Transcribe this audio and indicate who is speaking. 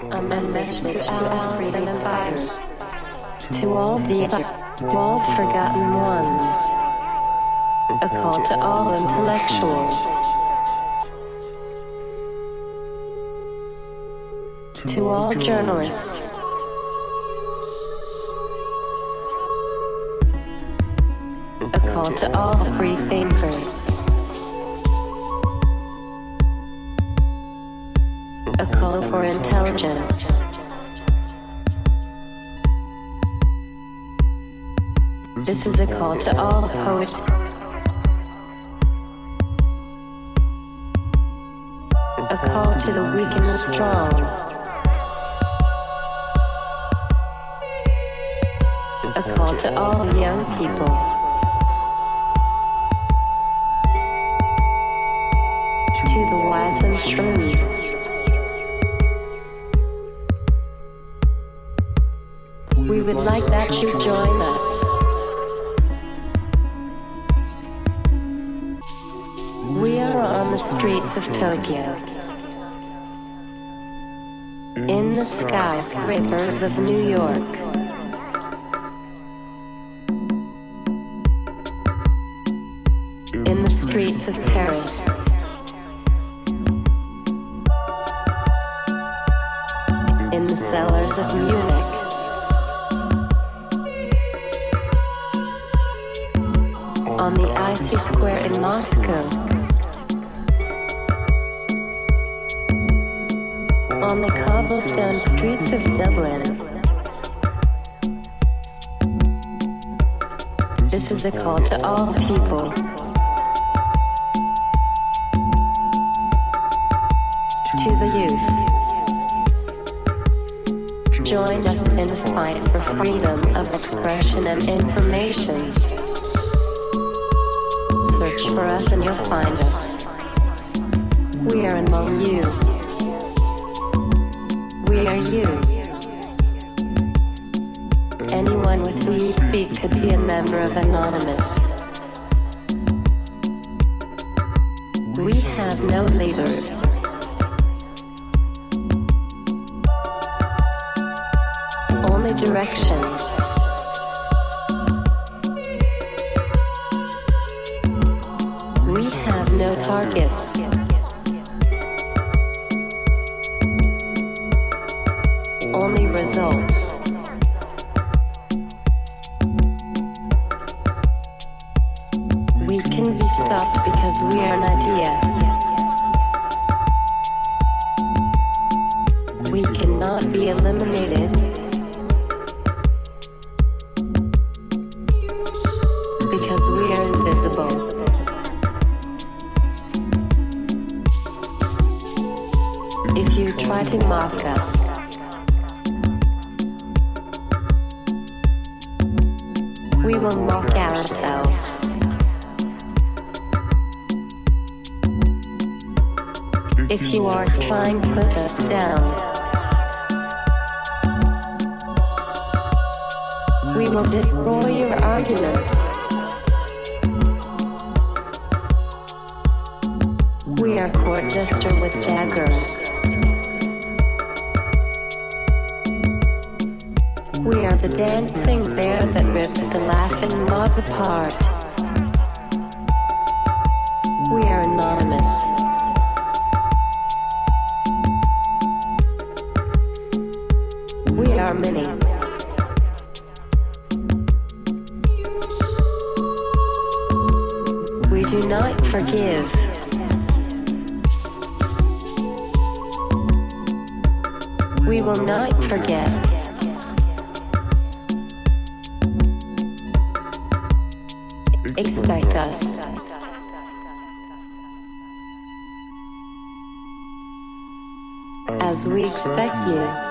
Speaker 1: A message to our freedom fighters. To all the to all forgotten ones. A call to all intellectuals. To all journalists. A call to all free thinkers. For intelligence. This is a call to all poets. A call to the weak and the strong. A call to all young people. To the wise and shrewd. Would like that you join us. We are on the streets of Tokyo. In the skyscrapers of New York. In the streets of Paris. In the cellars of Munich. On the icy square in Moscow. On the cobblestone streets of Dublin. This is a call to all people. To the youth. Join us in the fight for freedom of expression and information. Search for us and you'll find us. We are among you. We are you. Anyone with whom you speak could be a member of Anonymous. We have no leaders. Only direction. Targets. Only results. We can be stopped because we are an idea. We cannot be eliminated. Us, we will mock ourselves. If you are trying to put us down, we will destroy your argument. We are court jester with daggers. We are the dancing bear that rips the laughing mob apart. We are anonymous. We are many. We do not forgive. We will not forget. Expect us. As we expect you.